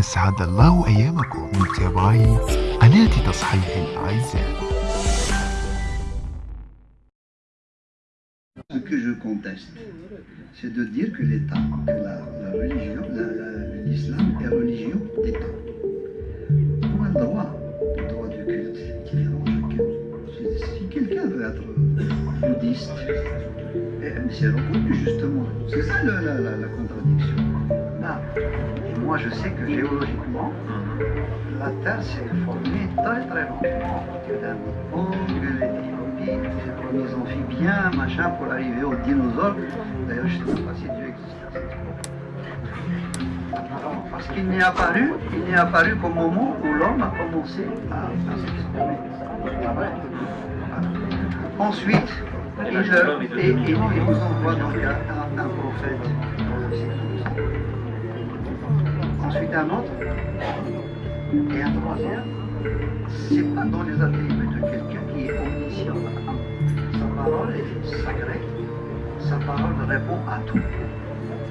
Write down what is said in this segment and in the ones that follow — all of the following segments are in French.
أسعد الله أيامكم متابعي قناة تصحيح الأعزاء Ce que je conteste, c'est de dire que l'État, que la, la religion, l'islam est religion d'État. On a le droit, le droit du culte, c'est différent chacun. Si quelqu'un veut être bouddhiste, eh, c'est reconnu justement. C'est ça la, la, la, contradiction. Là, et moi je sais que géologiquement, la Terre s'est formée très très longtemps. Il y a des nos amphibiens, machin, pour arriver aux dinosaures. D'ailleurs, je ne sais pas si Dieu existe. Parce qu'il n'est apparu, il n'est apparu qu'au moment où l'homme a commencé à, s'exprimer. Ensuite, il, et, nous envoie donc un, un prophète. Ensuite un autre, et un troisième. C'est pas dans les attributs de quelqu'un qui est omniscient parole est sacrée, sa parole répond à tout.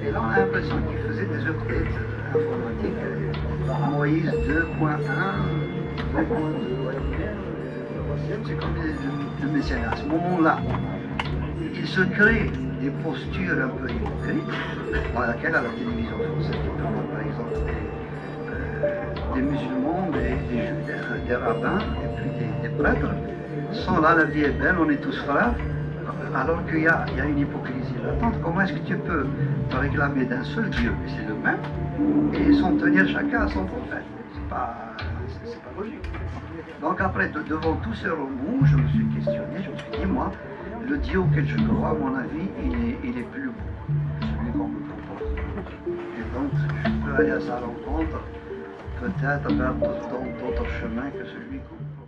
Et là, on a l'impression qu'il faisait des updates informatiques. Moïse 2.1, 2.2. C'est comme le, le À ce moment-là, il se crée des postures un peu hypocrites, dans laquelle à la télévision française, par exemple des, rabbins et puis des, prêtres, sont là, la vie est belle, on est tous frères, alors qu'il y, a une hypocrisie latente. Comment est-ce que tu peux te réclamer d'un seul Dieu, et c'est le même, et s'en tenir chacun à son prophète C'est pas, pas logique. Donc après, devant tous ces remous, je me suis questionné, je me suis dit, moi, le Dieu auquel je crois, à mon avis, il est, plus beau, celui qu'on me propose. Et donc, je peux aller à sa rencontre, peut-être vers d'autres chemins que celui qu'on